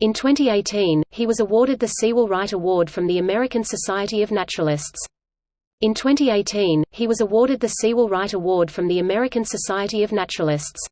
In 2018, he was awarded the Sewall Wright Award from the American Society of Naturalists. In 2018, he was awarded the Sewall Wright Award from the American Society of Naturalists.